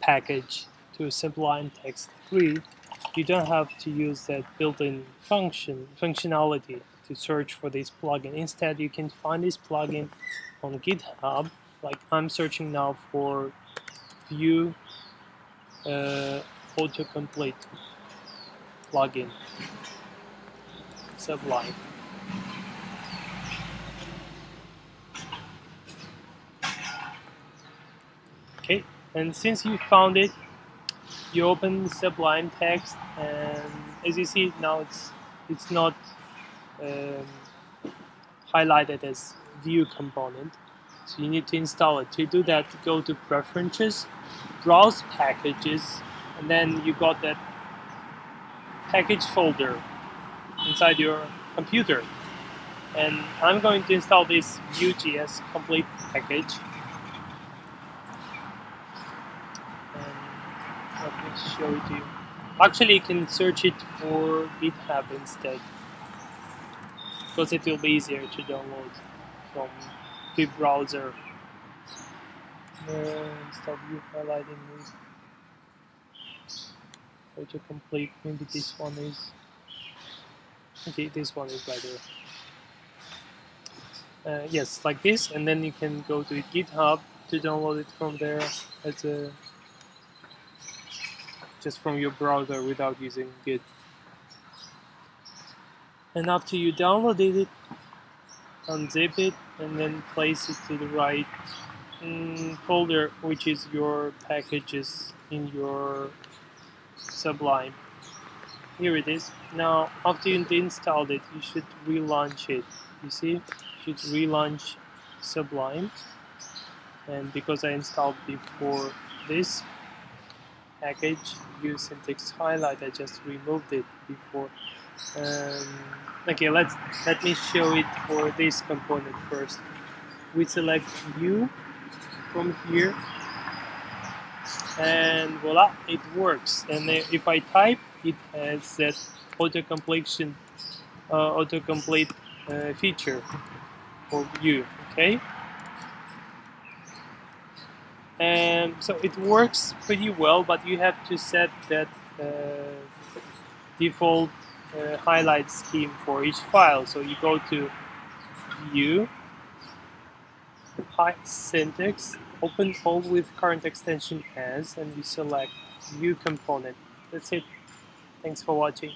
package to Sublime Text 3, you don't have to use that built-in function functionality to search for this plugin. Instead, you can find this plugin on GitHub. Like I'm searching now for Vue uh, autocomplete plugin Sublime. Okay, and since you found it, you open Sublime Text, and as you see now, it's it's not um, highlighted as Vue component. So you need to install it. To do that, go to Preferences, Browse Packages, and then you got that package folder inside your computer. And I'm going to install this Vue.js complete package. And let me show it to you. Actually, you can search it for GitHub instead because it will be easier to download from the browser. Uh, stop you highlighting this. Autocomplete, maybe this one is. Okay, this one is better. Uh, yes, like this, and then you can go to GitHub to download it from there as a just from your browser without using Git. And after you downloaded it unzip it and then place it to the right mm, folder which is your packages in your Sublime. Here it is. Now after you installed it you should relaunch it. You see? You should relaunch Sublime. And because I installed before this package Vue syntax highlight I just removed it before. Um, okay let's let me show it for this component first. We select Vue from here and voila it works. And if I type it has that auto completion uh, autocomplete uh, feature for Vue okay and so it works pretty well but you have to set that uh, default uh, highlight scheme for each file. So you go to View, Syntax, open all with current extension as, and you select Vue component. That's it. Thanks for watching.